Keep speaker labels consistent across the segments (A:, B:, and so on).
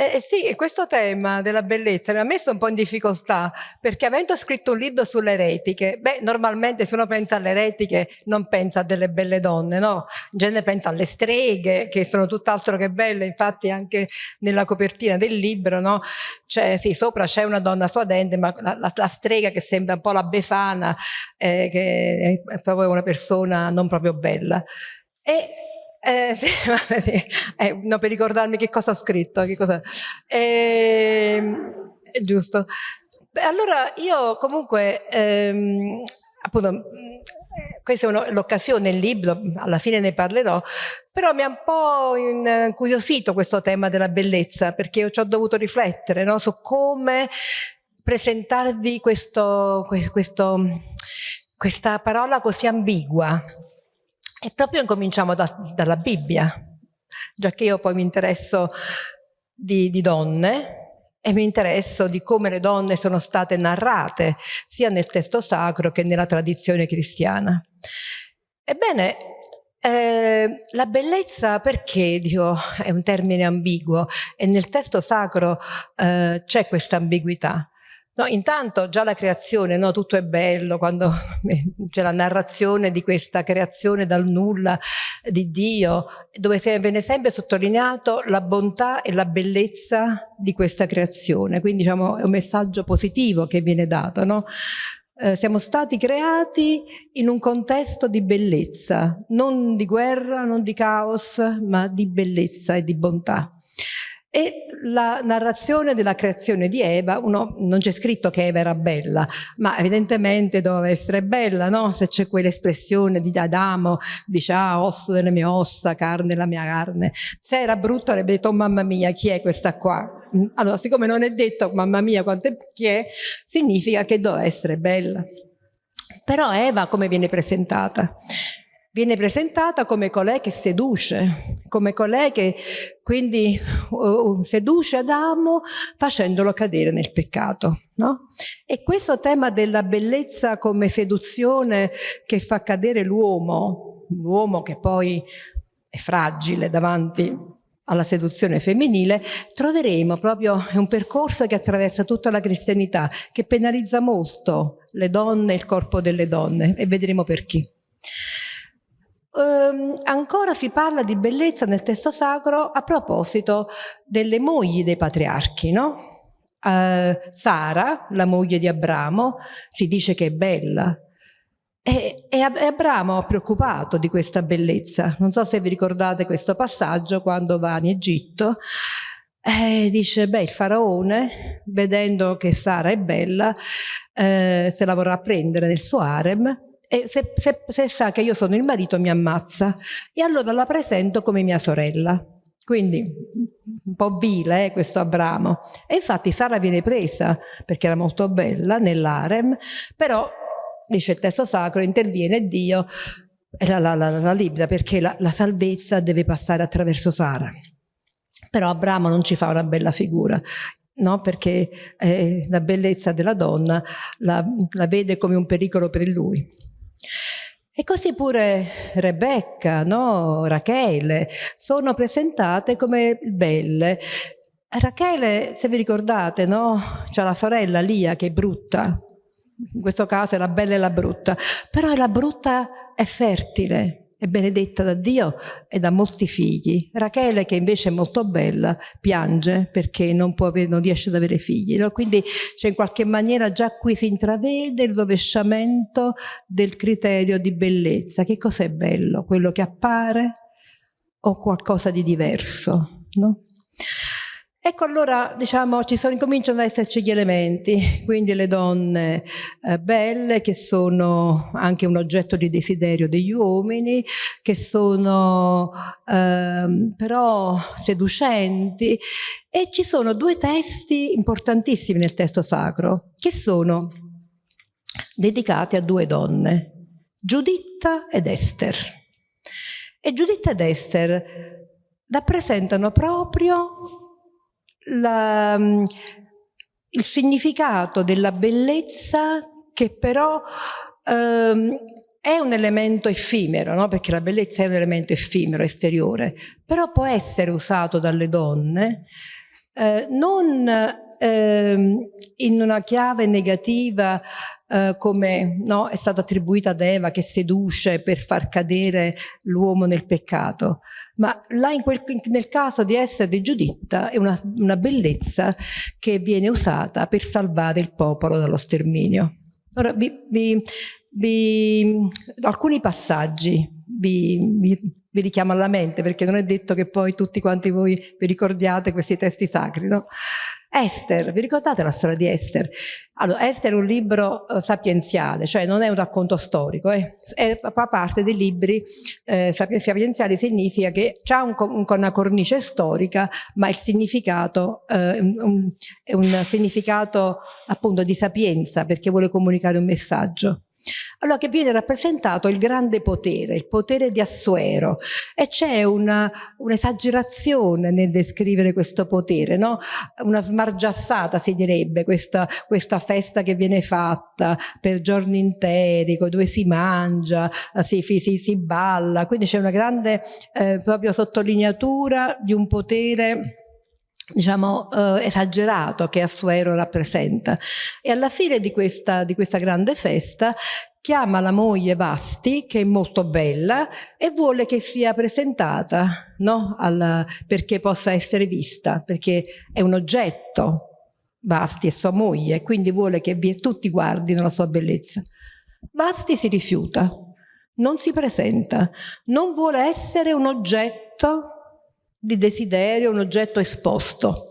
A: Eh, sì, questo tema della bellezza mi ha messo un po' in difficoltà perché avendo scritto un libro sulle eretiche, beh, normalmente se uno pensa alle eretiche non pensa a delle belle donne, no? In genere pensa alle streghe che sono tutt'altro che belle, infatti anche nella copertina del libro, no? Cioè, sì, sopra c'è una donna suadente, ma la, la, la, strega che sembra un po' la befana, eh, che è proprio una persona non proprio bella. E eh, sì, sì. Eh, no, per ricordarmi che cosa ho scritto. Che cosa... Eh, giusto. Beh, allora io comunque, ehm, appunto, questa è l'occasione, il libro, alla fine ne parlerò, però mi ha un po' incuriosito questo tema della bellezza, perché io ci ho dovuto riflettere no, su come presentarvi questo, questo, questa parola così ambigua, e proprio incominciamo da, dalla Bibbia, già che io poi mi interesso di, di donne e mi interesso di come le donne sono state narrate sia nel testo sacro che nella tradizione cristiana. Ebbene, eh, la bellezza perché dico, è un termine ambiguo e nel testo sacro eh, c'è questa ambiguità? No, intanto già la creazione, no, tutto è bello, quando c'è la narrazione di questa creazione dal nulla di Dio, dove viene sempre sottolineato la bontà e la bellezza di questa creazione, quindi diciamo è un messaggio positivo che viene dato, no? Eh, siamo stati creati in un contesto di bellezza, non di guerra, non di caos, ma di bellezza e di bontà. E la narrazione della creazione di Eva, uno, non c'è scritto che Eva era bella, ma evidentemente doveva essere bella, no? Se c'è quell'espressione di Adamo, dice ah, osso delle mie ossa, carne della mia carne. Se era brutto avrebbe detto mamma mia, chi è questa qua? Allora, siccome non è detto mamma mia quanto è, chi è, significa che doveva essere bella. Però Eva come viene presentata? Viene presentata come colei che seduce, come colei che quindi seduce Adamo facendolo cadere nel peccato. No? E questo tema della bellezza come seduzione che fa cadere l'uomo, l'uomo che poi è fragile davanti alla seduzione femminile, troveremo proprio un percorso che attraversa tutta la cristianità, che penalizza molto le donne il corpo delle donne, e vedremo perché. Um, ancora si parla di bellezza nel testo sacro a proposito delle mogli dei patriarchi, no? Uh, Sara, la moglie di Abramo, si dice che è bella. E, e Abramo è preoccupato di questa bellezza. Non so se vi ricordate questo passaggio quando va in Egitto. Eh, dice, beh, il faraone, vedendo che Sara è bella, eh, se la vorrà prendere nel suo harem e se, se, se sa che io sono il marito mi ammazza e allora la presento come mia sorella. Quindi un po' vile eh, questo Abramo. E infatti Sara viene presa perché era molto bella nell'arem, però dice il testo sacro, interviene Dio e la, la, la, la libera perché la, la salvezza deve passare attraverso Sara. Però Abramo non ci fa una bella figura. No, perché eh, la bellezza della donna la, la vede come un pericolo per lui. E così pure Rebecca, no? Rachele, sono presentate come belle. Rachele, se vi ricordate, no? C'è la sorella Lia che è brutta, in questo caso è la bella e la brutta, però la brutta è fertile, è benedetta da Dio e da molti figli. Rachele, che invece è molto bella, piange perché non, può, non riesce ad avere figli. No? Quindi cioè, in qualche maniera già qui si intravede il rovesciamento del criterio di bellezza. Che cos'è bello? Quello che appare o qualcosa di diverso? No? Ecco allora, diciamo, ci sono, cominciano ad esserci gli elementi, quindi le donne eh, belle che sono anche un oggetto di desiderio degli uomini, che sono eh, però seducenti e ci sono due testi importantissimi nel testo sacro che sono dedicati a due donne, Giuditta ed Ester. E Giuditta ed Ester rappresentano proprio la, mm, il significato della bellezza che però ehm, è un elemento effimero, no? perché la bellezza è un elemento effimero, esteriore, però può essere usato dalle donne eh, non eh, in una chiave negativa eh, come no, è stata attribuita ad Eva che seduce per far cadere l'uomo nel peccato, ma là quel, nel caso di essere di Giuditta è una, una bellezza che viene usata per salvare il popolo dallo sterminio. Ora vi, vi, vi, alcuni passaggi vi, vi, vi, richiamo alla mente perché non è detto che poi tutti quanti voi vi ricordiate questi testi sacri, no? Esther, vi ricordate la storia di Esther? Allora, Esther è un libro uh, sapienziale, cioè non è un racconto storico, eh? è, fa parte dei libri eh, sapienziali, significa che ha un, un, una cornice storica, ma il significato eh, un, è un significato appunto di sapienza, perché vuole comunicare un messaggio. Allora che viene rappresentato il grande potere, il potere di Assuero e c'è un'esagerazione un nel descrivere questo potere, no? una smargiassata si direbbe, questa, questa, festa che viene fatta per giorni interi, dove si mangia, si, si, si balla, quindi c'è una grande eh, proprio sottolineatura di un potere diciamo eh, esagerato che Assuero rappresenta e alla fine di questa, di questa grande festa chiama la moglie Vasti che è molto bella e vuole che sia presentata no? Alla, perché possa essere vista perché è un oggetto Vasti è sua moglie quindi vuole che tutti guardino la sua bellezza Vasti si rifiuta non si presenta non vuole essere un oggetto di desiderio, un oggetto esposto.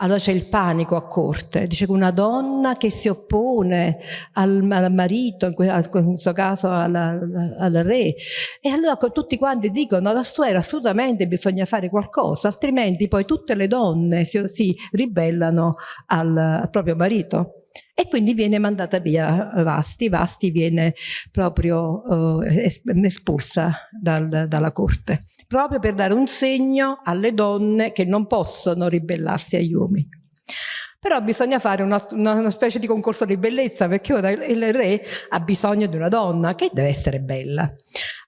A: Allora c'è il panico a corte, dice che una donna che si oppone al, al marito, in questo caso al, al, re, e allora tutti quanti dicono alla suora assolutamente bisogna fare qualcosa, altrimenti poi tutte le donne si, si ribellano al, al proprio marito. E quindi viene mandata via Vasti, Vasti viene proprio eh, espulsa dal, dalla corte proprio per dare un segno alle donne che non possono ribellarsi agli uomini. Però bisogna fare una, una, una, specie di concorso di bellezza perché ora il re ha bisogno di una donna che deve essere bella.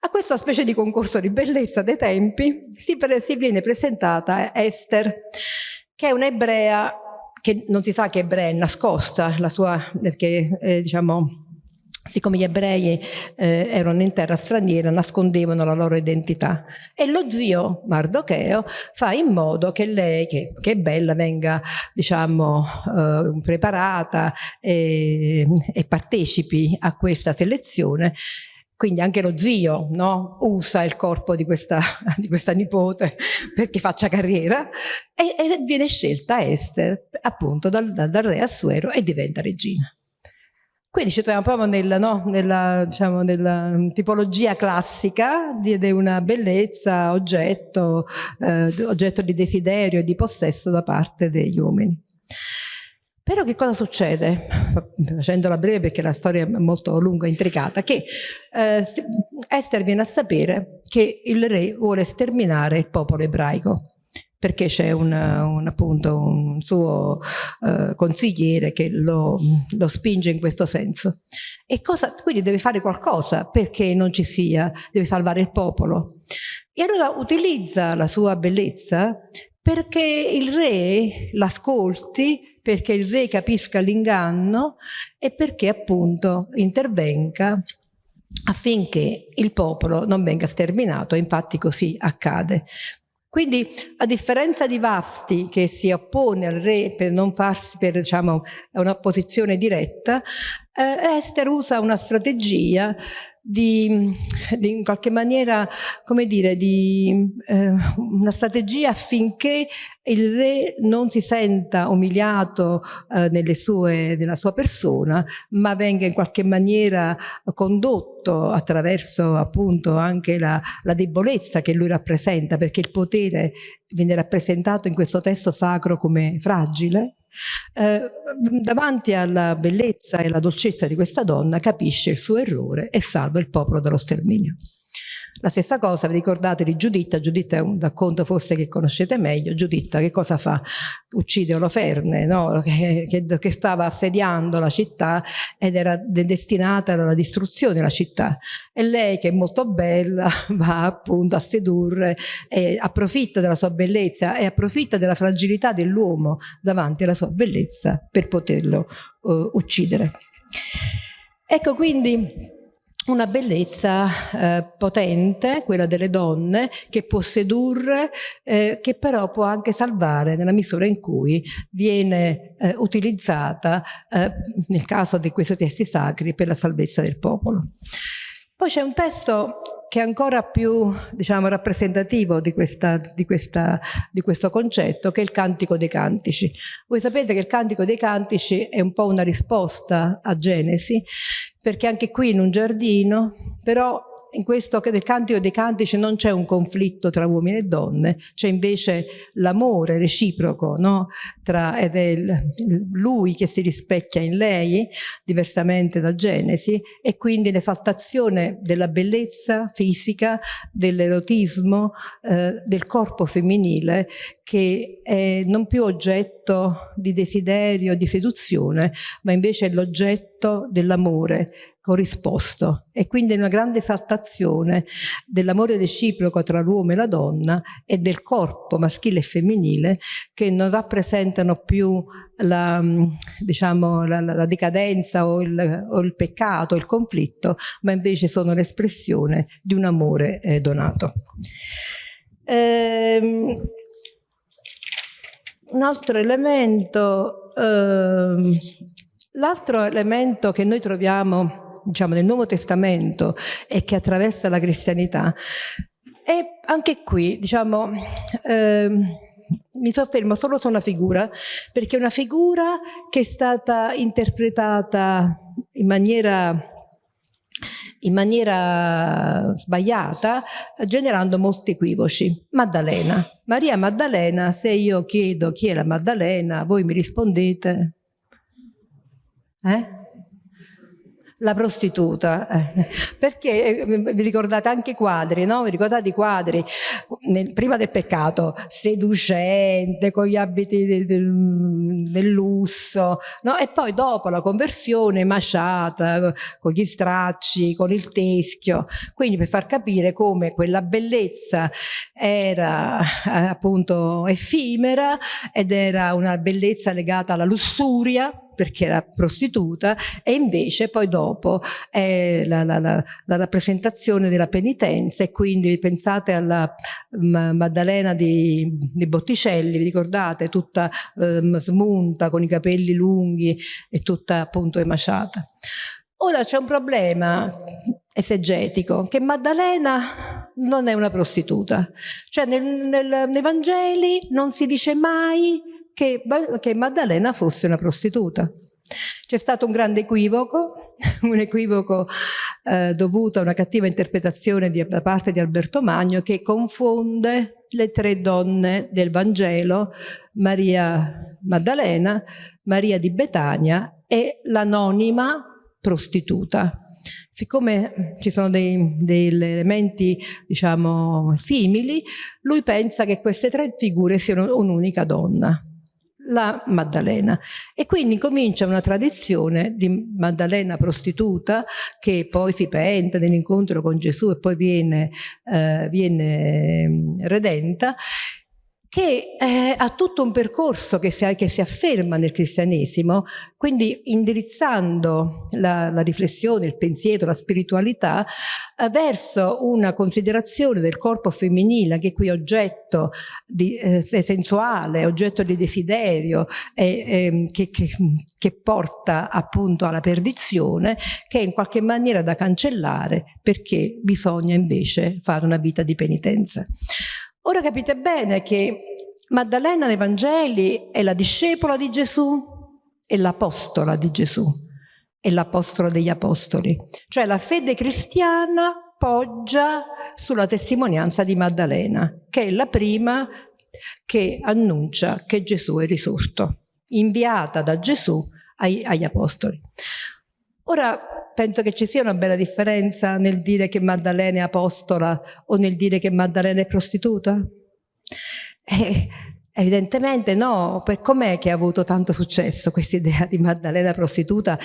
A: A questa specie di concorso di bellezza dei tempi si, pre, si viene presentata Esther, che è un'ebrea che non si sa che ebrea è nascosta, la sua, perché eh, diciamo siccome gli ebrei eh, erano in terra straniera, nascondevano la loro identità. E lo zio Mardocheo fa in modo che lei, che, che è bella, venga diciamo, eh, preparata e, e partecipi a questa selezione quindi anche lo zio no? usa il corpo di questa, di questa, nipote perché faccia carriera e, e viene scelta Esther appunto dal, dal, re Assuero e diventa regina. Quindi ci troviamo proprio nel, no, nella, diciamo, nella, tipologia classica di, di una bellezza, oggetto, eh, oggetto di desiderio e di possesso da parte degli uomini. Però che cosa succede? Facendola breve perché la storia è molto lunga e intricata, che eh, Esther viene a sapere che il re vuole sterminare il popolo ebraico perché c'è un, un, appunto, un suo uh, consigliere che lo, lo, spinge in questo senso. E cosa, quindi deve fare qualcosa perché non ci sia, deve salvare il popolo. E allora utilizza la sua bellezza perché il re l'ascolti, perché il re capisca l'inganno e perché appunto intervenga affinché il popolo non venga sterminato, infatti così accade. Quindi a differenza di Vasti che si oppone al re per non farsi per diciamo, un'opposizione diretta, eh, Esther usa una strategia di, di, in qualche maniera, come dire, di eh, una strategia affinché il re non si senta umiliato eh, sue, nella sua persona, ma venga in qualche maniera condotto attraverso appunto anche la, la debolezza che lui rappresenta, perché il potere viene rappresentato in questo testo sacro come fragile, eh, davanti alla bellezza e alla dolcezza di questa donna capisce il suo errore e salva il popolo dallo sterminio. La stessa cosa, vi ricordate di Giuditta? Giuditta è un racconto forse che conoscete meglio. Giuditta che cosa fa? Uccide Oloferne, no? che, che, che, stava assediando la città ed era destinata alla distruzione la città. E lei, che è molto bella, va appunto a sedurre e approfitta della sua bellezza e approfitta della fragilità dell'uomo davanti alla sua bellezza per poterlo uh, uccidere. Ecco quindi una bellezza eh, potente, quella delle donne, che può sedurre, eh, che però può anche salvare nella misura in cui viene eh, utilizzata, eh, nel caso di questi testi sacri, per la salvezza del popolo. Poi c'è un testo che è ancora più diciamo, rappresentativo di, questa, di, questa, di, questo concetto, che è il Cantico dei Cantici. Voi sapete che il Cantico dei Cantici è un po' una risposta a Genesi, perché anche qui in un giardino, però in questo del Cantico dei Cantici non c'è un conflitto tra uomini e donne, c'è invece l'amore reciproco, no? tra, ed è lui che si rispecchia in lei, diversamente da Genesi, e quindi l'esaltazione della bellezza fisica, dell'erotismo, eh, del corpo femminile, che è non più oggetto di desiderio, di seduzione, ma invece è l'oggetto dell'amore corrisposto e quindi una grande esaltazione dell'amore reciproco tra l'uomo e la donna e del corpo maschile e femminile che non rappresentano più la, diciamo, la, la decadenza o il, o il, peccato, il conflitto, ma invece sono l'espressione di un amore eh, donato. Ehm, un altro elemento, ehm, l'altro elemento che noi troviamo diciamo, nel Nuovo Testamento e che attraversa la cristianità. E anche qui, diciamo, eh, mi soffermo solo su una figura, perché è una figura che è stata interpretata in maniera in maniera sbagliata, generando molti equivoci. Maddalena. Maria Maddalena, se io chiedo chi è la Maddalena, voi mi rispondete? Eh? La prostituta, eh. perché eh, vi ricordate anche i quadri, no? Vi ricordate i quadri nel, prima del peccato, seducente, con gli abiti del, del, del lusso, no? E poi dopo la conversione masciata, con gli stracci, con il teschio, quindi per far capire come quella bellezza era eh, appunto effimera ed era una bellezza legata alla lussuria, perché era prostituta e invece poi dopo è la, la, la, la rappresentazione della penitenza e quindi pensate alla Maddalena di, di Botticelli, vi ricordate? Tutta eh, smunta con i capelli lunghi e tutta appunto emaciata. Ora c'è un problema esegetico, che Maddalena non è una prostituta. Cioè nel, nel, nei Vangeli non si dice mai che, che Maddalena fosse una prostituta. C'è stato un grande equivoco, un equivoco eh, dovuto a una cattiva interpretazione di, da parte di Alberto Magno che confonde le tre donne del Vangelo, Maria Maddalena, Maria di Betania e l'anonima prostituta. Siccome ci sono dei, degli elementi, diciamo, simili, lui pensa che queste tre figure siano un'unica donna la Maddalena. E quindi comincia una tradizione di Maddalena prostituta che poi si penta nell'incontro con Gesù e poi viene, eh, viene mm, redenta che eh, ha tutto un percorso che si, che si, afferma nel cristianesimo, quindi indirizzando la, la riflessione, il pensiero, la spiritualità eh, verso una considerazione del corpo femminile, che qui è oggetto di, eh, sensuale, oggetto di desiderio, ehm, che, che, che porta appunto alla perdizione, che è in qualche maniera da cancellare perché bisogna invece fare una vita di penitenza. Ora capite bene che Maddalena nei Vangeli è la discepola di Gesù e l'apostola di Gesù, è l'apostola degli apostoli. Cioè la fede cristiana poggia sulla testimonianza di Maddalena, che è la prima che annuncia che Gesù è risorto, inviata da Gesù ai, agli apostoli. Ora, penso che ci sia una bella differenza nel dire che Maddalena è apostola o nel dire che Maddalena è prostituta. Eh, evidentemente no, per com'è che ha avuto tanto successo questa idea di Maddalena prostituta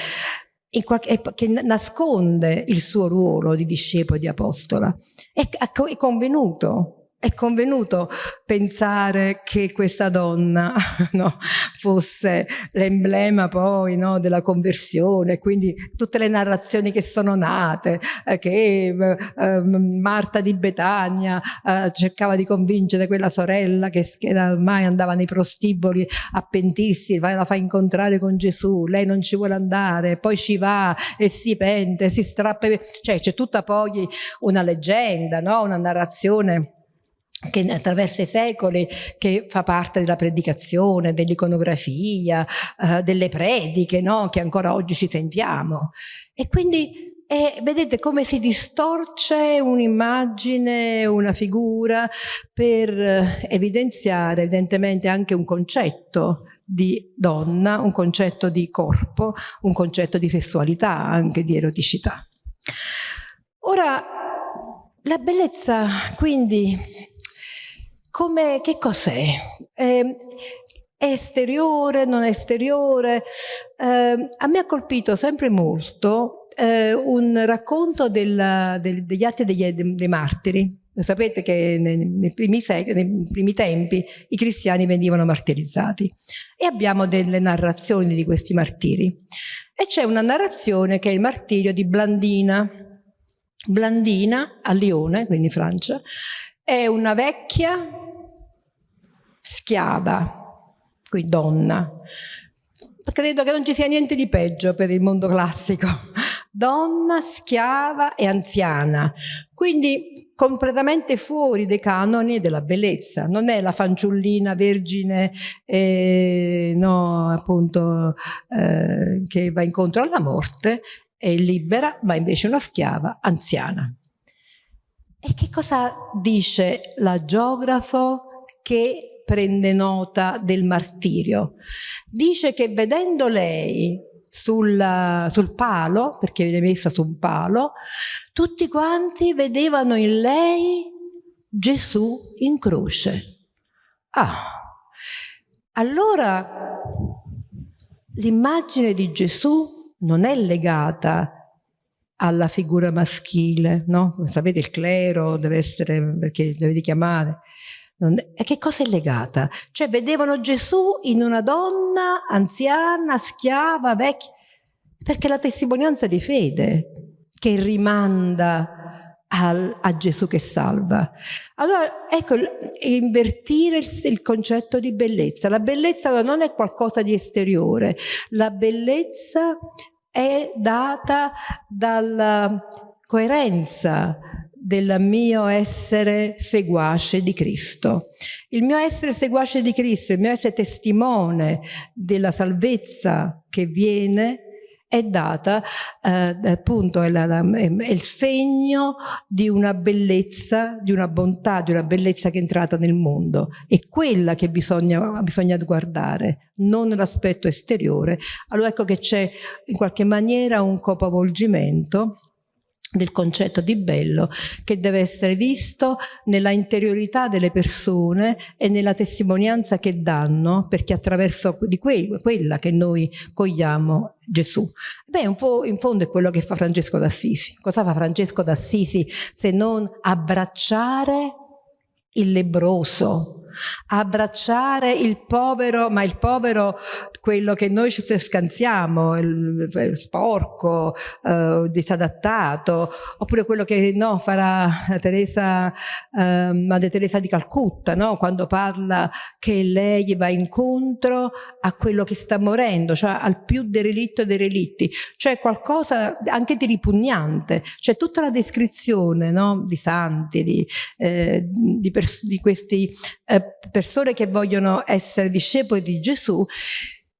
A: qualche, che nasconde il suo ruolo di discepolo e di apostola. È, è convenuto è convenuto pensare che questa donna no, fosse l'emblema poi no, della conversione, quindi tutte le narrazioni che sono nate, eh, che eh, Marta di Betania eh, cercava di convincere quella sorella che, che ormai andava nei prostiboli a pentirsi, la fa incontrare con Gesù, lei non ci vuole andare, poi ci va e si pente, si strappa, cioè c'è tutta poi una leggenda, no? una narrazione che attraverso i secoli, che fa parte della predicazione, dell'iconografia, eh, delle prediche, no? che ancora oggi ci sentiamo. E quindi eh, vedete come si distorce un'immagine, una figura per eh, evidenziare evidentemente anche un concetto di donna, un concetto di corpo, un concetto di sessualità, anche di eroticità. Ora, la bellezza quindi come, che cos'è? Eh, è esteriore, non esteriore? Eh, a me ha colpito sempre molto eh, un racconto della, del, degli atti degli, dei martiri. Sapete che nei, nei, primi nei, primi tempi i cristiani venivano martirizzati e abbiamo delle narrazioni di questi martiri. E c'è una narrazione che è il martirio di Blandina. Blandina a Lione, quindi Francia, è una vecchia schiava, qui donna. Credo che non ci sia niente di peggio per il mondo classico. Donna, schiava e anziana. Quindi completamente fuori dei canoni della bellezza. Non è la fanciullina vergine, eh, no, appunto, eh, che va incontro alla morte, è libera, ma invece una schiava anziana. E che cosa dice la geografo che prende nota del martirio. Dice che vedendo lei sul, sul palo, perché viene messa su un palo, tutti quanti vedevano in lei Gesù in croce. Ah, allora l'immagine di Gesù non è legata alla figura maschile, no? Sapete il clero deve essere, perché deve e che cosa è legata? Cioè vedevano Gesù in una donna anziana, schiava, vecchia, perché la testimonianza di fede che rimanda al, a Gesù che salva. Allora, ecco, invertire il, il, concetto di bellezza. La bellezza non è qualcosa di esteriore, la bellezza è data dalla coerenza, del mio essere seguace di Cristo. Il mio essere seguace di Cristo, il mio essere testimone della salvezza che viene è data, eh, appunto, è, la, è, il segno di una bellezza, di una bontà, di una bellezza che è entrata nel mondo. È quella che bisogna, bisogna guardare, non l'aspetto esteriore. Allora ecco che c'è in qualche maniera un capovolgimento del concetto di bello che deve essere visto nella interiorità delle persone e nella testimonianza che danno perché attraverso di que quella che noi cogliamo Gesù. Beh, un po' in fondo è quello che fa Francesco d'Assisi. Cosa fa Francesco d'Assisi se non abbracciare il lebroso, abbracciare il povero, ma il povero, quello che noi ci scansiamo, il, il sporco, eh, disadattato, oppure quello che no, farà Teresa, eh, Madre Teresa di Calcutta, no? quando parla che lei va incontro a quello che sta morendo, cioè al più derelitto dei relitti, cioè qualcosa anche di ripugnante, cioè tutta la descrizione no? di santi, di, eh, di, di questi eh, persone che vogliono essere discepoli di Gesù,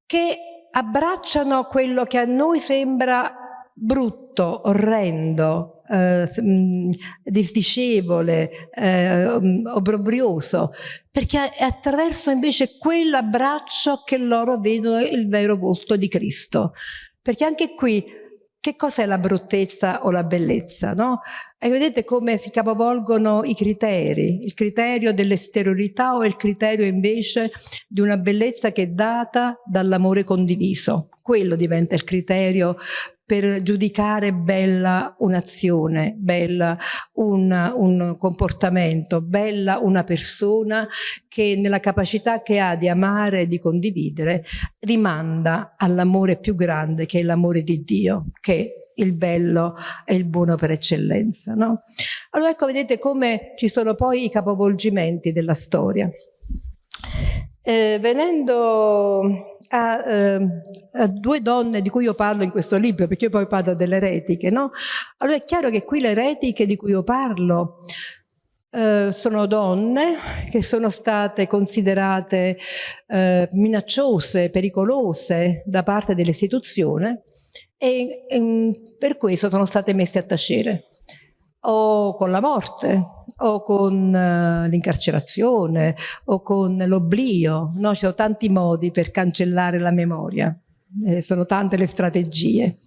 A: che abbracciano quello che a noi sembra brutto, orrendo, eh, mm, disdicevole, eh, obbrobrioso, perché è attraverso invece quell'abbraccio che loro vedono il vero volto di Cristo. Perché anche qui che cos'è la bruttezza o la bellezza, no? E vedete come si capovolgono i criteri, il criterio dell'esteriorità o il criterio invece di una bellezza che è data dall'amore condiviso. Quello diventa il criterio per giudicare bella un'azione, bella un, un, comportamento, bella una persona che nella capacità che ha di amare e di condividere rimanda all'amore più grande che è l'amore di Dio, che il bello e il buono per eccellenza. No? Allora ecco, vedete come ci sono poi i capovolgimenti della storia. Eh, venendo a, eh, a, due donne di cui io parlo in questo libro, perché io poi parlo delle eretiche, no? Allora è chiaro che qui le eretiche di cui io parlo eh, sono donne che sono state considerate eh, minacciose, pericolose da parte dell'istituzione e, e per questo sono state messe a tacere o con la morte o con uh, l'incarcerazione o con l'oblio, no? ci sono tanti modi per cancellare la memoria, eh, sono tante le strategie.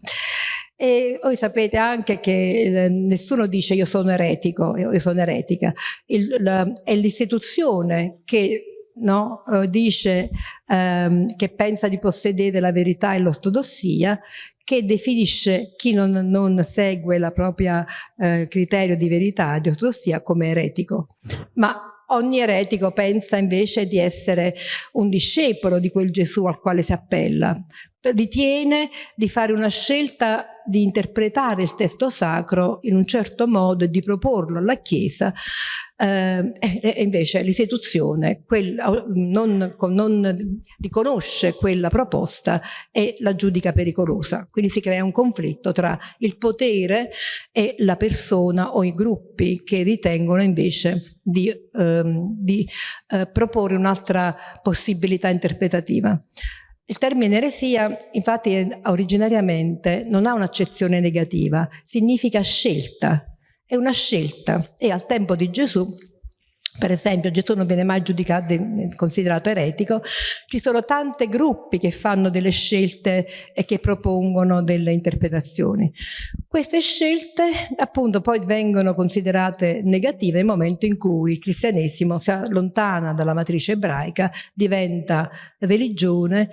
A: E voi sapete anche che eh, nessuno dice io sono eretico, io, io sono eretica, Il, la, è l'istituzione che no, eh, dice ehm, che pensa di possedere la verità e l'ortodossia che definisce chi non, non segue la propria eh, criterio di verità, di ortodossia, come eretico. Ma ogni eretico pensa invece di essere un discepolo di quel Gesù al quale si appella, ritiene di fare una scelta di interpretare il testo sacro in un certo modo e di proporlo alla Chiesa eh, e invece l'istituzione non, non riconosce quella proposta e la giudica pericolosa. Quindi si crea un conflitto tra il potere e la persona o i gruppi che ritengono invece di, ehm, di eh, proporre un'altra possibilità interpretativa. Il termine eresia, infatti, originariamente non ha un'accezione negativa, significa scelta, è una scelta. E al tempo di Gesù per esempio Gesù non viene mai giudicato, considerato eretico, ci sono tanti gruppi che fanno delle scelte e che propongono delle interpretazioni. Queste scelte appunto poi vengono considerate negative nel momento in cui il cristianesimo si allontana dalla matrice ebraica, diventa religione,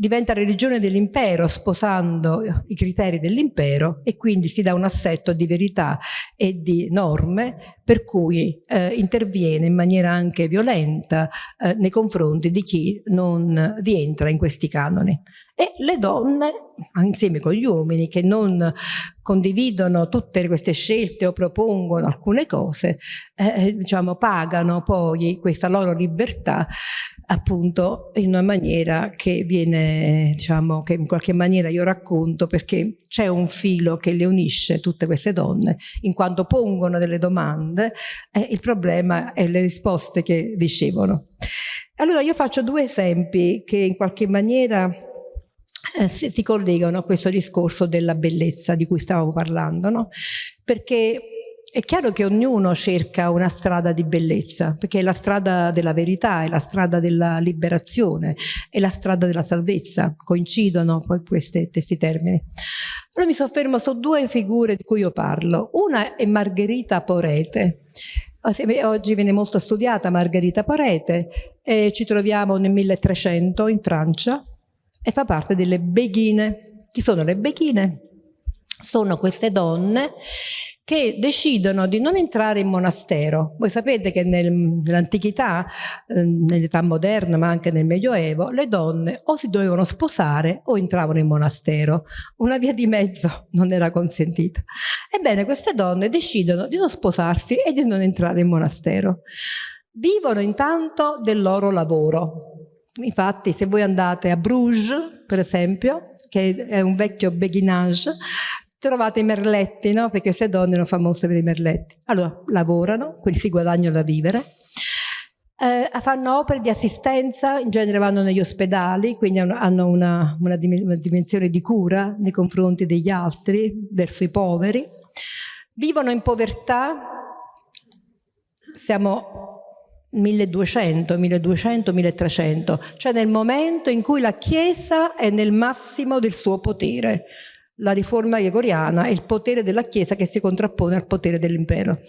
A: diventa religione dell'impero sposando i criteri dell'impero e quindi si dà un assetto di verità e di norme per cui eh, interviene in maniera anche violenta eh, nei confronti di chi non rientra in questi canoni. E le donne, insieme con gli uomini, che non condividono tutte queste scelte o propongono alcune cose, eh, diciamo, pagano poi questa loro libertà appunto in una maniera che viene, diciamo, che in qualche maniera io racconto perché c'è un filo che le unisce tutte queste donne, in quanto pongono delle domande, eh, il problema è le risposte che ricevono. Allora io faccio due esempi che in qualche maniera eh, si, si, collegano a questo discorso della bellezza di cui stavamo parlando, no? perché è chiaro che ognuno cerca una strada di bellezza, perché è la strada della verità, è la strada della liberazione, è la strada della salvezza, coincidono poi questi, questi termini. Allora mi soffermo su due figure di cui io parlo. Una è Margherita Porete, Oggi viene molto studiata Margherita Porete, e ci troviamo nel 1300 in Francia e fa parte delle Beghine. Chi sono le Beghine? Sono queste donne che decidono di non entrare in monastero. Voi sapete che nel, nell'antichità, eh, nell'età moderna ma anche nel Medioevo, le donne o si dovevano sposare o entravano in monastero. Una via di mezzo non era consentita. Ebbene, queste donne decidono di non sposarsi e di non entrare in monastero. Vivono intanto del loro lavoro. Infatti, se voi andate a Bruges, per esempio, che è un vecchio beguinage, trovate i merletti, no? Perché queste donne erano famose per i merletti. Allora, lavorano, quindi si guadagnano da vivere, eh, fanno opere di assistenza, in genere vanno negli ospedali, quindi hanno una, una, dimensione di cura nei confronti degli altri, verso i poveri. Vivono in povertà, siamo 1200, 1200, 1300, cioè nel momento in cui la Chiesa è nel massimo del suo potere la riforma gregoriana e il potere della Chiesa che si contrappone al potere dell'impero.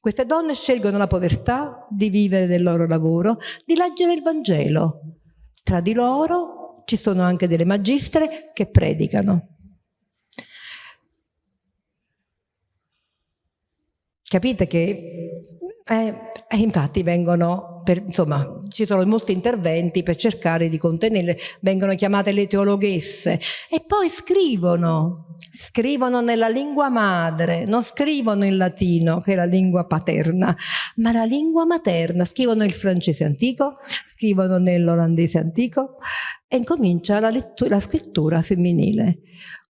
A: Queste donne scelgono la povertà, di vivere del loro lavoro, di leggere il Vangelo. Tra di loro ci sono anche delle magistre che predicano. Capite che eh, eh, infatti vengono, per, insomma, ci sono molti interventi per cercare di contenerle, vengono chiamate le teologhesse e poi scrivono, scrivono nella lingua madre, non scrivono in latino che è la lingua paterna, ma la lingua materna, scrivono il francese antico, scrivono nell'olandese antico e incomincia la, la scrittura femminile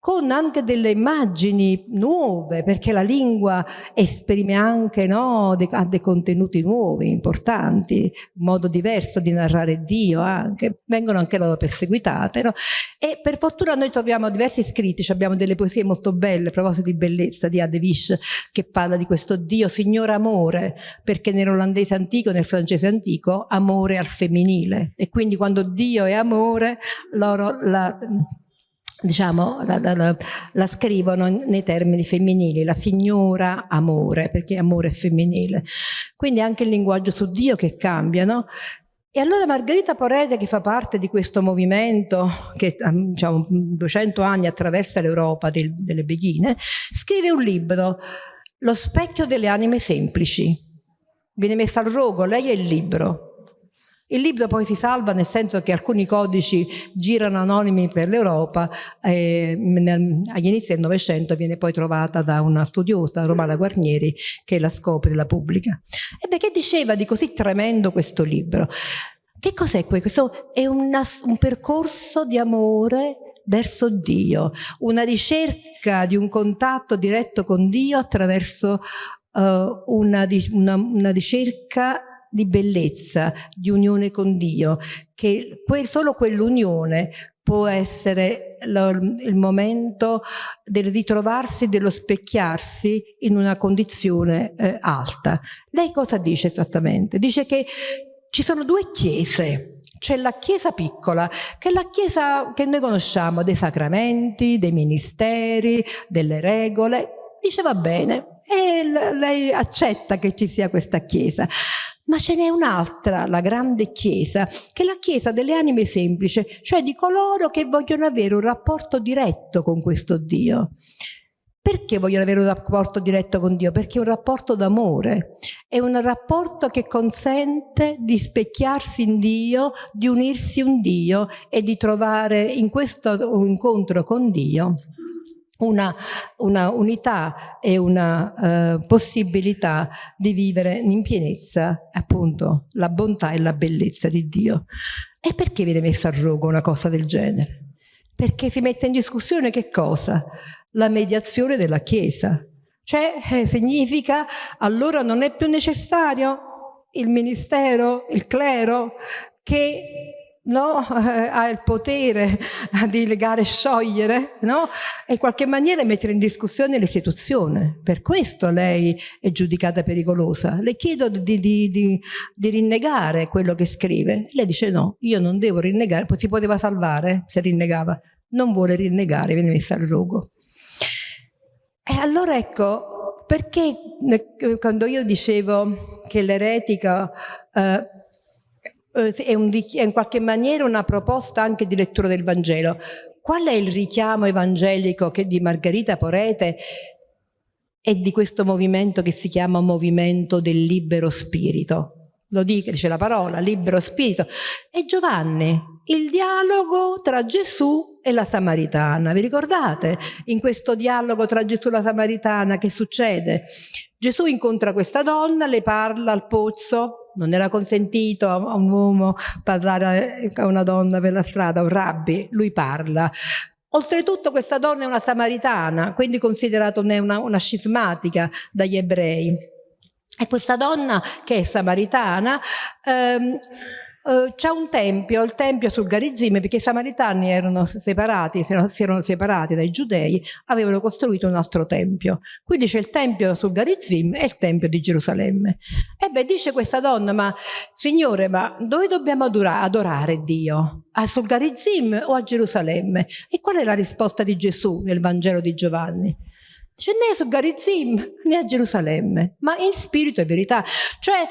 A: con anche delle immagini nuove, perché la lingua esprime anche, no, de, dei contenuti nuovi, importanti, un modo diverso di narrare Dio anche, vengono anche loro perseguitate, no? E per fortuna noi troviamo diversi scritti, abbiamo delle poesie molto belle, a proposito di bellezza, di Adevish, che parla di questo Dio, Signor Amore, perché nell'olandese antico, nel francese antico, amore al femminile. E quindi quando Dio è amore, loro la diciamo, la, la, la, scrivono nei termini femminili, la signora amore, perché amore è femminile. Quindi anche il linguaggio su Dio che cambia, no? E allora Margherita Porete, che fa parte di questo movimento che diciamo 200 anni attraversa l'Europa del, delle beghine, scrive un libro, Lo specchio delle anime semplici. Viene messa al rogo, lei è il libro, il libro poi si salva nel senso che alcuni codici girano anonimi per l'Europa e agli inizi del Novecento viene poi trovata da una studiosa, Romana Guarnieri, che la scopre e la pubblica. Ebbe, che diceva di così tremendo questo libro? Che cos'è questo? È una, un percorso di amore verso Dio, una ricerca di un contatto diretto con Dio attraverso uh, una, una, una ricerca di bellezza, di unione con Dio, che que solo quell'unione può essere lo, il momento del ritrovarsi, dello specchiarsi in una condizione eh, alta. Lei cosa dice esattamente? Dice che ci sono due chiese, c'è la chiesa piccola, che è la chiesa che noi conosciamo, dei sacramenti, dei ministeri, delle regole, dice va bene, e lei accetta che ci sia questa chiesa. Ma ce n'è un'altra, la grande Chiesa, che è la Chiesa delle anime semplici, cioè di coloro che vogliono avere un rapporto diretto con questo Dio. Perché vogliono avere un rapporto diretto con Dio? Perché è un rapporto d'amore, è un rapporto che consente di specchiarsi in Dio, di unirsi un Dio e di trovare in questo incontro con Dio una, una unità e una uh, possibilità di vivere in pienezza appunto la bontà e la bellezza di Dio. E perché viene messa a rogo una cosa del genere? Perché si mette in discussione che cosa? La mediazione della Chiesa. Cioè eh, significa allora non è più necessario il ministero, il clero, che no? ha il potere di legare e sciogliere, no? e in qualche maniera mettere in discussione l'istituzione. Per questo lei è giudicata pericolosa. Le chiedo di, di, di, di, rinnegare quello che scrive. Lei dice no, io non devo rinnegare, si poteva salvare se rinnegava. Non vuole rinnegare, viene messa al rogo. E allora ecco, perché eh, quando io dicevo che l'eretica... Eh, eh, è, un, è in qualche maniera una proposta anche di lettura del Vangelo. Qual è il richiamo evangelico che di Margherita Porete e di questo movimento che si chiama movimento del libero spirito? Lo dice, dice la parola, libero spirito. E Giovanni, il dialogo tra Gesù e la Samaritana. Vi ricordate? In questo dialogo tra Gesù e la Samaritana che succede? Gesù incontra questa donna, le parla al pozzo, non era consentito a un uomo parlare a una donna per la strada, un rabbi, lui parla. Oltretutto questa donna è una samaritana, quindi considerata una, una scismatica dagli ebrei. E questa donna, che è samaritana, ehm, Uh, c'è un tempio, il tempio sul Garizim, perché i samaritani erano separati, si erano separati dai giudei, avevano costruito un altro tempio. Quindi c'è il tempio sul Garizim e il tempio di Gerusalemme. E beh, dice questa donna, ma signore, ma dove dobbiamo adorare, Dio? A sul Garizim o a Gerusalemme? E qual è la risposta di Gesù nel Vangelo di Giovanni? Dice né su Garizim né a Gerusalemme, ma in spirito e verità. Cioè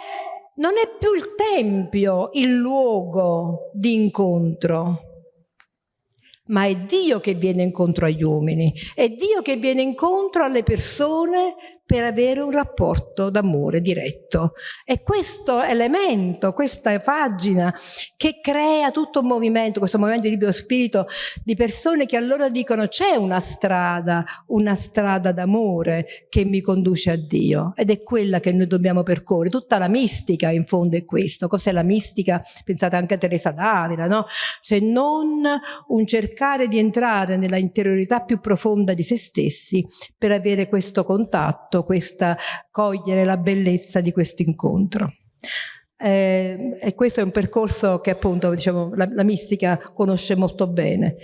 A: non è più il tempio il luogo di incontro, ma è Dio che viene incontro agli uomini, è Dio che viene incontro alle persone per avere un rapporto d'amore diretto. E questo elemento, questa pagina che crea tutto un movimento, questo movimento di libero spirito di persone che allora dicono c'è una strada, una strada d'amore che mi conduce a Dio ed è quella che noi dobbiamo percorrere. Tutta la mistica in fondo è questo. Cos'è la mistica? Pensate anche a Teresa d'Avila, no? Se non un cercare di entrare nella interiorità più profonda di se stessi per avere questo contatto questa, cogliere la bellezza di questo incontro. Eh, e questo è un percorso che appunto diciamo, la, la mistica conosce molto bene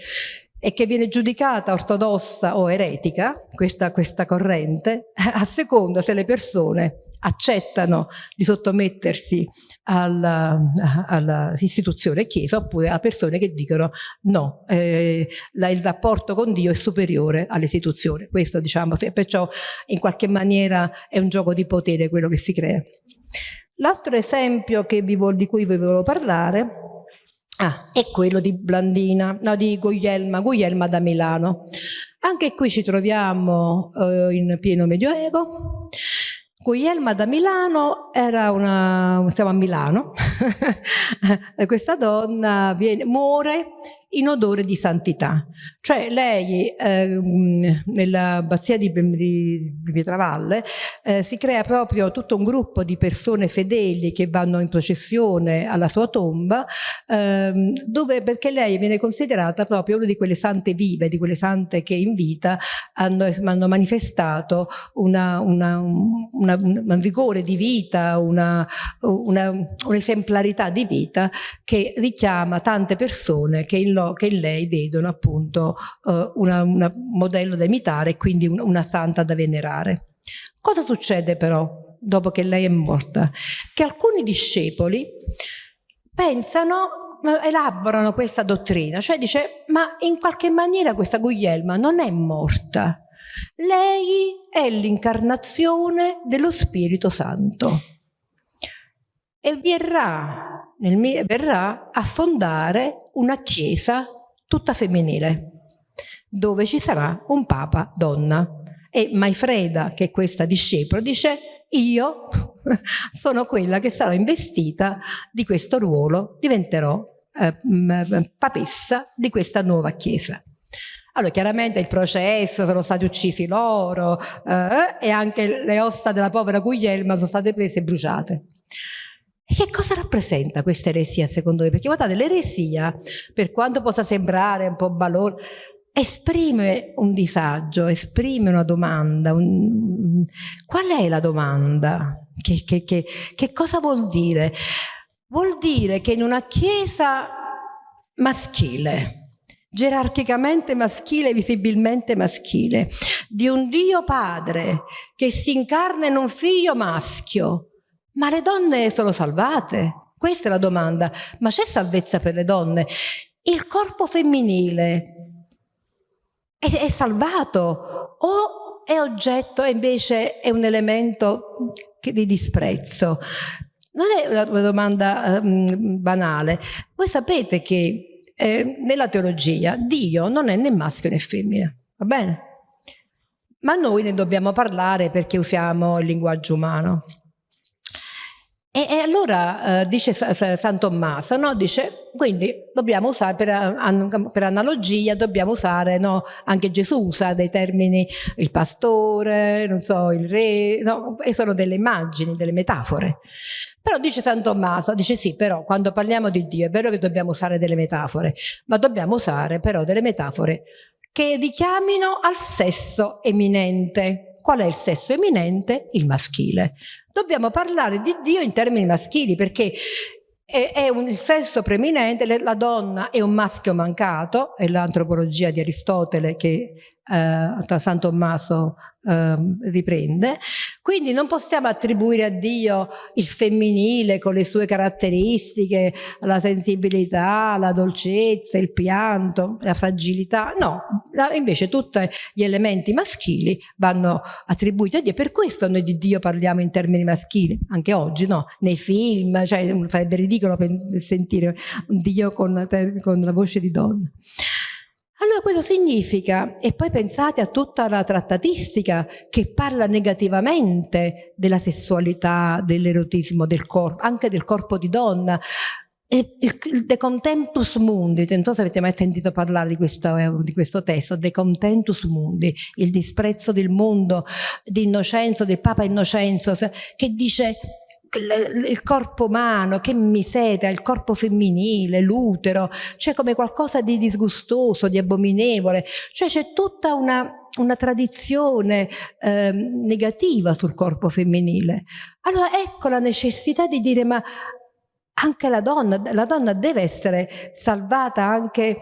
A: e che viene giudicata ortodossa o eretica, questa, questa corrente, a seconda se le persone accettano di sottomettersi all'istituzione chiesa oppure a persone che dicono no, eh, la, il rapporto con Dio è superiore all'istituzione. Questo diciamo, perciò in qualche maniera è un gioco di potere quello che si crea. L'altro esempio vi, di cui vi volevo parlare ah, è quello di Blandina, no, di Guglielma, Guglielma da Milano. Anche qui ci troviamo eh, in pieno medioevo Guglielma da Milano era una, siamo a Milano, questa donna viene, muore in odore di santità. Cioè lei eh, nell'abbazia di, di, di Pietravalle eh, si crea proprio tutto un gruppo di persone fedeli che vanno in processione alla sua tomba ehm, dove, perché lei viene considerata proprio una di quelle sante vive, di quelle sante che in vita hanno, hanno manifestato una, una, una, un rigore di vita, un'esemplarità di vita che richiama tante persone che in lo, che in lei vedono appunto uh, un modello da imitare e quindi un, una santa da venerare. Cosa succede però dopo che lei è morta? Che alcuni discepoli pensano elaborano questa dottrina, cioè dice ma in qualche maniera questa Guglielma non è morta, lei è l'incarnazione dello Spirito Santo e verrà nel, verrà a fondare una chiesa tutta femminile, dove ci sarà un papa donna. E Maifreda, che è questa discepola, dice io sono quella che sarà investita di questo ruolo, diventerò eh, papessa di questa nuova chiesa. Allora, chiaramente il processo, sono stati uccisi loro eh, e anche le ossa della povera Guglielma sono state prese e bruciate. Che cosa rappresenta questa eresia secondo voi? Perché guardate, l'eresia, per quanto possa sembrare un po' balor, esprime un disagio, esprime una domanda. Un... Qual è la domanda? Che, che, che, che cosa vuol dire? Vuol dire che in una chiesa maschile, gerarchicamente maschile, visibilmente maschile, di un Dio padre che si incarna in un figlio maschio, ma le donne sono salvate? Questa è la domanda. Ma c'è salvezza per le donne? Il corpo femminile è, è salvato o è oggetto e invece è un elemento di disprezzo? Non è una, domanda um, banale. Voi sapete che eh, nella teologia Dio non è né maschio né femmina, va bene? Ma noi ne dobbiamo parlare perché usiamo il linguaggio umano. E, e allora eh, dice San Tommaso, no? dice, quindi dobbiamo usare, per, per analogia, dobbiamo usare, no? anche Gesù usa dei termini, il pastore, non so, il re, no? e sono delle immagini, delle metafore. Però dice San Tommaso, dice sì, però quando parliamo di Dio è vero che dobbiamo usare delle metafore, ma dobbiamo usare però delle metafore che richiamino al sesso eminente. Qual è il sesso eminente? Il maschile dobbiamo parlare di Dio in termini maschili perché è, è un, il sesso preminente, la donna è un maschio mancato, è l'antropologia di Aristotele che eh, San Tommaso eh, riprende, quindi non possiamo attribuire a Dio il femminile con le sue caratteristiche, la sensibilità, la dolcezza, il pianto, la fragilità, no, invece tutti gli elementi maschili vanno attribuiti a Dio, per questo noi di Dio parliamo in termini maschili, anche oggi, no? Nei film, cioè sarebbe ridicolo sentire un Dio con, con la voce di donna. Allora questo significa, e poi pensate a tutta la trattatistica che parla negativamente della sessualità, dell'erotismo, del corpo, anche del corpo di donna, il, De Contentus Mundi, non so se avete mai sentito parlare di questo, di questo testo, De Contentus Mundi, il disprezzo del mondo di Innocenzo, del Papa Innocenzo, che dice il corpo umano, che miseria, il corpo femminile, l'utero, c'è come qualcosa di disgustoso, di abominevole, cioè c'è tutta una, una tradizione eh, negativa sul corpo femminile. Allora ecco la necessità di dire ma anche la donna, la donna deve essere salvata anche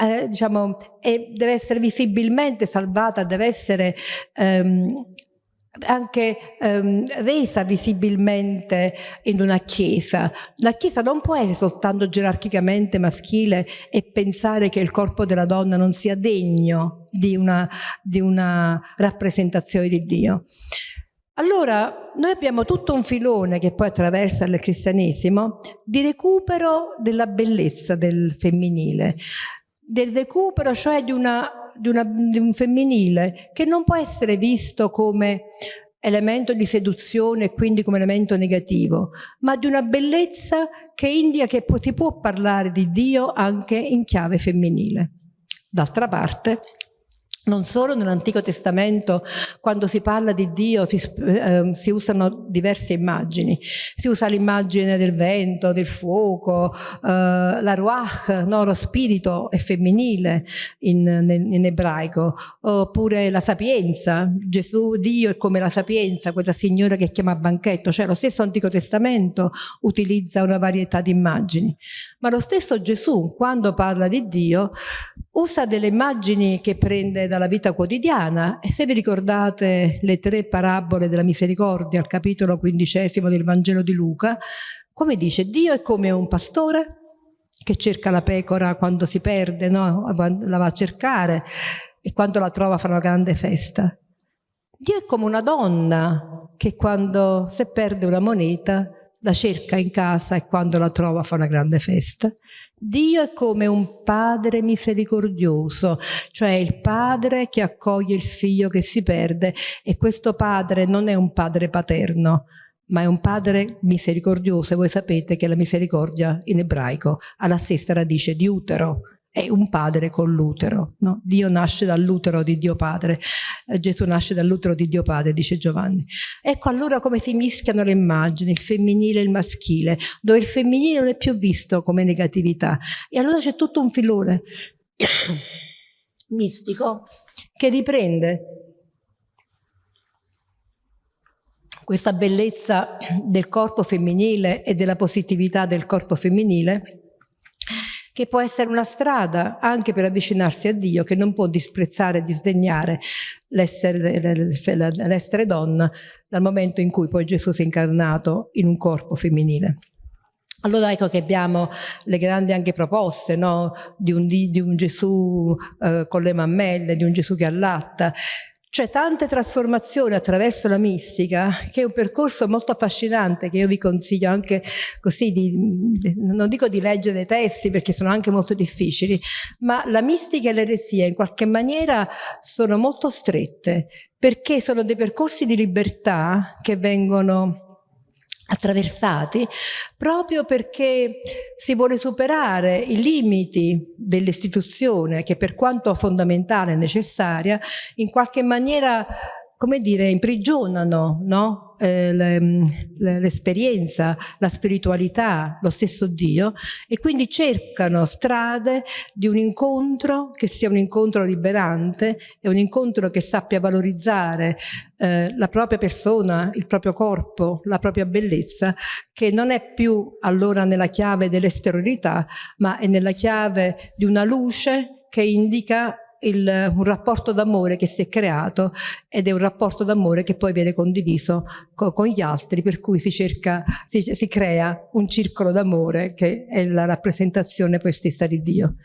A: eh, diciamo, e deve essere visibilmente salvata, deve essere ehm, anche ehm, resa visibilmente in una chiesa. La chiesa non può essere soltanto gerarchicamente maschile e pensare che il corpo della donna non sia degno di una, di una rappresentazione di Dio. Allora, noi abbiamo tutto un filone che poi attraversa il cristianesimo di recupero della bellezza del femminile, del recupero cioè di una di, una, di un femminile che non può essere visto come elemento di seduzione e quindi come elemento negativo, ma di una bellezza che indica che si può parlare di Dio anche in chiave femminile. D'altra parte, non solo nell'Antico Testamento, quando si parla di Dio, si, eh, si usano diverse immagini. Si usa l'immagine del vento, del fuoco, eh, la ruach, no? lo spirito è femminile in, in, in, ebraico, oppure la sapienza. Gesù, Dio è come la sapienza, quella signora che chiama banchetto. Cioè lo stesso Antico Testamento utilizza una varietà di immagini. Ma lo stesso Gesù, quando parla di Dio, usa delle immagini che prende dalla vita quotidiana e se vi ricordate le tre parabole della misericordia al capitolo quindicesimo del Vangelo di Luca, come dice Dio è come un pastore che cerca la pecora quando si perde, no? la va a cercare e quando la trova fa una grande festa. Dio è come una donna che quando se perde una moneta la cerca in casa e quando la trova fa una grande festa. Dio è come un padre misericordioso, cioè il padre che accoglie il figlio che si perde e questo padre non è un padre paterno, ma è un padre misericordioso e voi sapete che la misericordia in ebraico ha la stessa radice di utero, è un padre con l'utero. No? Dio nasce dall'utero di Dio Padre, eh, Gesù nasce dall'utero di Dio Padre, dice Giovanni. Ecco allora come si mischiano le immagini, il femminile e il maschile, dove il femminile non è più visto come negatività. E allora c'è tutto un filone mistico che riprende questa bellezza del corpo femminile e della positività del corpo femminile che può essere una strada anche per avvicinarsi a Dio, che non può disprezzare e disdegnare l'essere donna dal momento in cui poi Gesù si è incarnato in un corpo femminile. Allora ecco che abbiamo le grandi anche proposte no? di, un, di, un, Gesù eh, con le mammelle, di un Gesù che allatta, c'è tante trasformazioni attraverso la mistica, che è un percorso molto affascinante, che io vi consiglio anche così, di, non dico di leggere dei testi perché sono anche molto difficili, ma la mistica e l'eresia in qualche maniera sono molto strette, perché sono dei percorsi di libertà che vengono attraversati proprio perché si vuole superare i limiti dell'istituzione che per quanto fondamentale e necessaria in qualche maniera come dire, imprigionano no? eh, l'esperienza, la spiritualità, lo stesso Dio e quindi cercano strade di un incontro che sia un incontro liberante e un incontro che sappia valorizzare eh, la propria persona, il proprio corpo, la propria bellezza, che non è più allora nella chiave dell'esteriorità, ma è nella chiave di una luce che indica il, un rapporto d'amore che si è creato ed è un rapporto d'amore che poi viene condiviso co, con gli altri, per cui si, cerca, si, si crea un circolo d'amore che è la rappresentazione poi stessa di Dio.